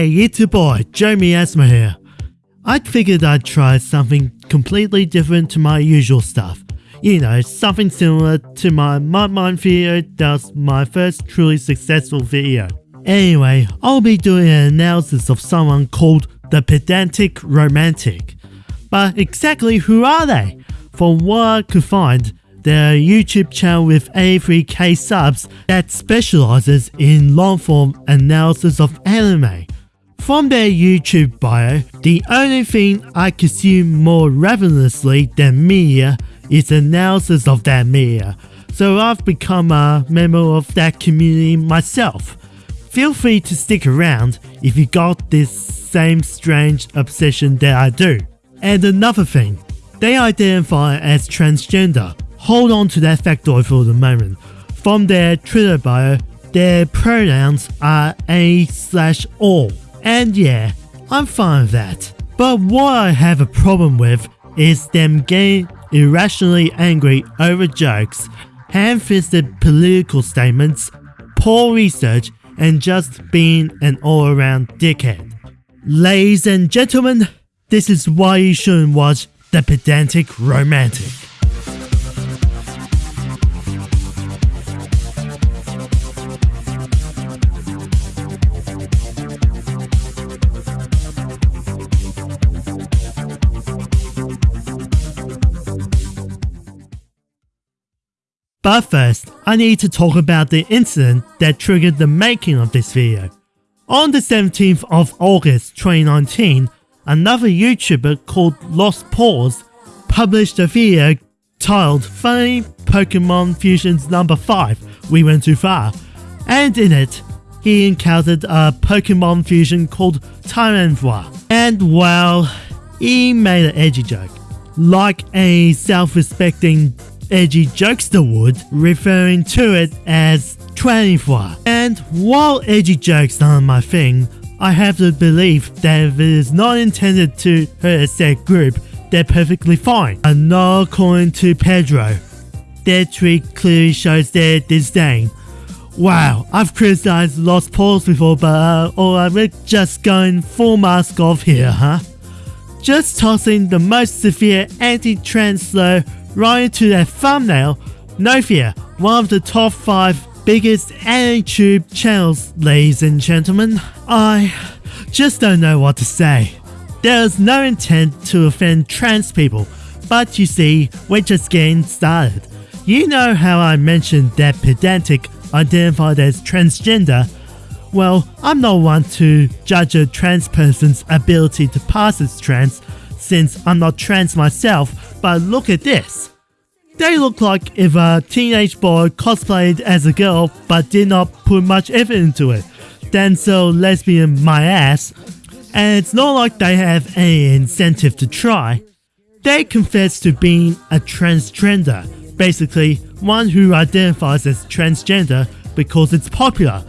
Hey, it's your boy, Joe Miasma here. I figured I'd try something completely different to my usual stuff. You know, something similar to my Mud Mine video that was my first truly successful video. Anyway, I'll be doing an analysis of someone called the Pedantic Romantic. But exactly who are they? From what I could find, they're a YouTube channel with 83k subs that specializes in long form analysis of anime. From their YouTube bio, the only thing I consume more ravenously than media is analysis of that media, so I've become a member of that community myself. Feel free to stick around if you got this same strange obsession that I do. And another thing, they identify as transgender. Hold on to that factoid for the moment. From their Twitter bio, their pronouns are a slash all. And yeah, I'm fine with that. But what I have a problem with is them getting irrationally angry over jokes, ham-fisted political statements, poor research, and just being an all-around dickhead. Ladies and gentlemen, this is why you shouldn't watch The Pedantic Romantic. But first, I need to talk about the incident that triggered the making of this video. On the 17th of August 2019, another YouTuber called Lost Pause published a video titled Funny Pokemon Fusions Number 5 We Went Too Far, and in it, he encountered a Pokemon fusion called Tyranitar, and well, he made an edgy joke. Like a self-respecting edgy jokester would, referring to it as 24. And while edgy jokes aren't my thing, I have to believe that if it is not intended to hurt a set group, they're perfectly fine. And according to Pedro. Their tweet clearly shows their disdain. Wow, I've criticized Lost Pause before, but uh, oh, I'm just going full mask off here, huh? Just tossing the most severe anti-trans slur right into their thumbnail, no fear, one of the top 5 biggest YouTube channels, ladies and gentlemen. I just don't know what to say. There's no intent to offend trans people, but you see, we're just getting started. You know how I mentioned that pedantic identified as transgender? Well, I'm not one to judge a trans person's ability to pass as trans, since I'm not trans myself, but look at this. They look like if a teenage boy cosplayed as a girl but did not put much effort into it. Then so lesbian my ass. And it's not like they have any incentive to try. They confess to being a transtrender, basically one who identifies as transgender because it's popular,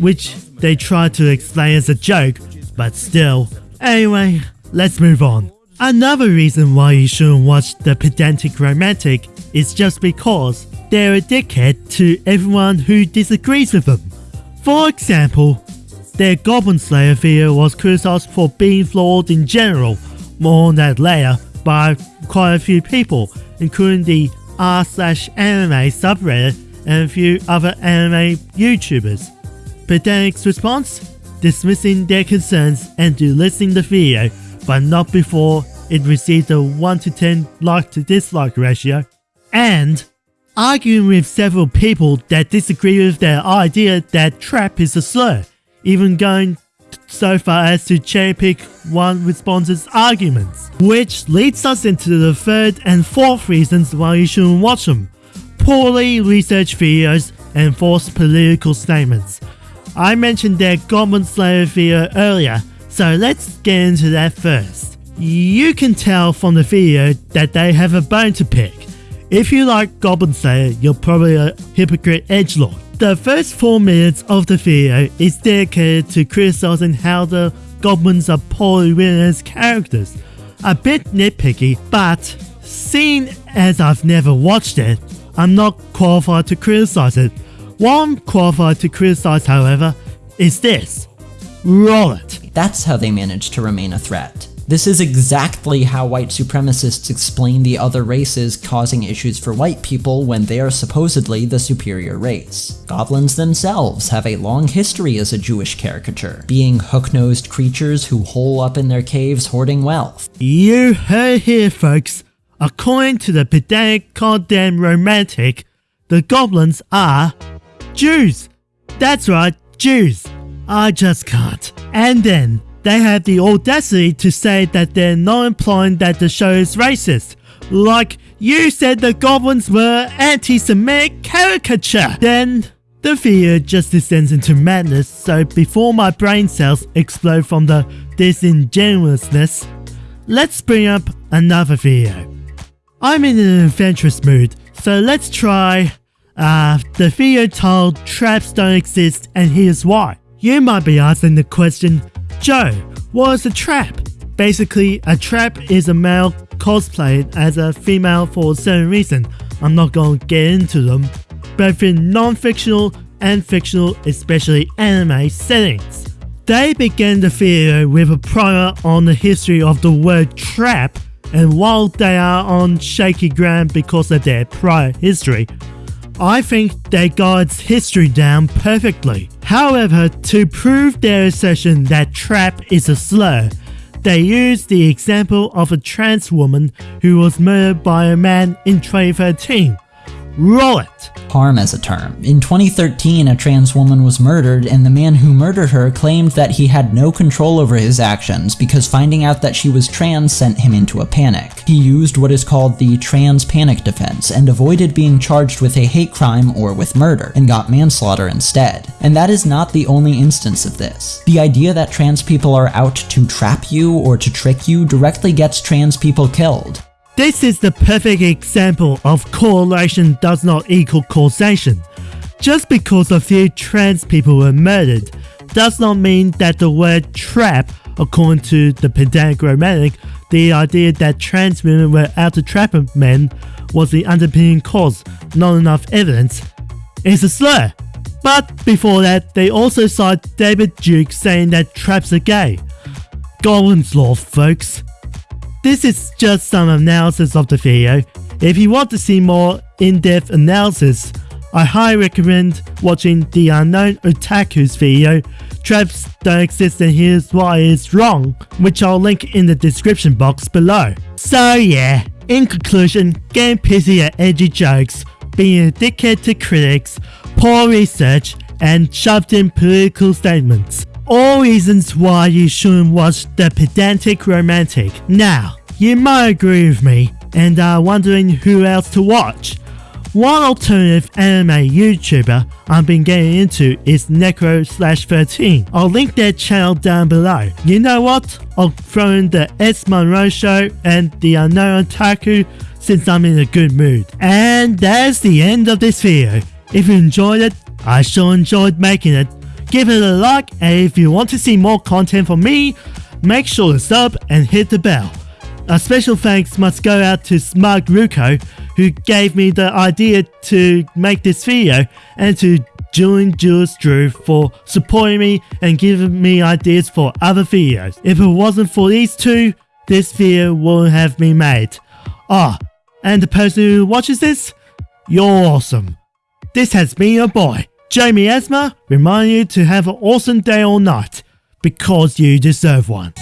which they try to explain as a joke, but still. Anyway, let's move on. Another reason why you shouldn't watch The Pedantic Romantic is just because they're a dickhead to everyone who disagrees with them. For example, their Goblin Slayer video was criticized for being flawed in general, more on that later, by quite a few people, including the r slash anime subreddit and a few other anime YouTubers. Pedantic's response? Dismissing their concerns and delisting the video but not before it received a 1 to 10 like to dislike ratio, and arguing with several people that disagree with their idea that trap is a slur, even going so far as to cherry pick one response's arguments. Which leads us into the third and fourth reasons why you shouldn't watch them. Poorly researched videos and false political statements. I mentioned their Goblin Slayer video earlier, so let's get into that first. You can tell from the video that they have a bone to pick. If you like Goblin Slayer, you're probably a hypocrite edgelord. The first 4 minutes of the video is dedicated to criticizing how the goblins are poorly written as characters. A bit nitpicky, but seeing as I've never watched it, I'm not qualified to criticize it. What I'm qualified to criticize, however, is this. Roll it. That's how they manage to remain a threat. This is exactly how white supremacists explain the other races causing issues for white people when they are supposedly the superior race. Goblins themselves have a long history as a Jewish caricature, being hook-nosed creatures who hole up in their caves hoarding wealth. You heard here, folks. According to the pedantic goddamn romantic, the goblins are Jews. That's right, Jews. I just can't. And then they have the audacity to say that they're not implying that the show is racist. Like, you said the goblins were anti-Semitic caricature. Then, the video just descends into madness, so before my brain cells explode from the disingenuousness, let's bring up another video. I'm in an adventurous mood, so let's try uh, the video titled Traps Don't Exist and Here's Why. You might be asking the question, Joe, what is a trap? Basically, a trap is a male cosplayed as a female for a certain reason. I'm not going to get into them, both in non-fictional and fictional, especially anime settings. They began the video with a primer on the history of the word trap, and while they are on shaky ground because of their prior history, I think they got its history down perfectly. However, to prove their assertion that trap is a slur, they used the example of a trans woman who was murdered by a man in 2013. Roll it! harm as a term. In 2013, a trans woman was murdered and the man who murdered her claimed that he had no control over his actions because finding out that she was trans sent him into a panic. He used what is called the trans panic defense and avoided being charged with a hate crime or with murder, and got manslaughter instead. And that is not the only instance of this. The idea that trans people are out to trap you or to trick you directly gets trans people killed. This is the perfect example of correlation does not equal causation. Just because a few trans people were murdered does not mean that the word trap, according to the pedantic romantic, the idea that trans women were out to trap men was the underpinning cause, not enough evidence, is a slur. But before that, they also cite David Duke saying that traps are gay. Godwin's law, folks. This is just some analysis of the video. If you want to see more in-depth analysis, I highly recommend watching the Unknown Otaku's video, Traps Don't Exist and Here's Why It's Wrong, which I'll link in the description box below. So yeah, in conclusion, getting pissy at edgy jokes, being a dickhead to critics, poor research, and shoved in political statements all reasons why you shouldn't watch the pedantic romantic. Now, you might agree with me and are wondering who else to watch. One alternative anime YouTuber I've been getting into is Necro slash 13. I'll link their channel down below. You know what? I'll throw in the S Monroe Show and the Unknown Otaku since I'm in a good mood. And that's the end of this video. If you enjoyed it, I sure enjoyed making it give it a like and if you want to see more content from me, make sure to sub and hit the bell. A special thanks must go out to Smug Ruko who gave me the idea to make this video and to Julian Jules Drew for supporting me and giving me ideas for other videos. If it wasn't for these two, this video wouldn't have been made. Ah, and the person who watches this, you're awesome. This has been your boy, Joe Miasma remind you to have an awesome day or night, because you deserve one.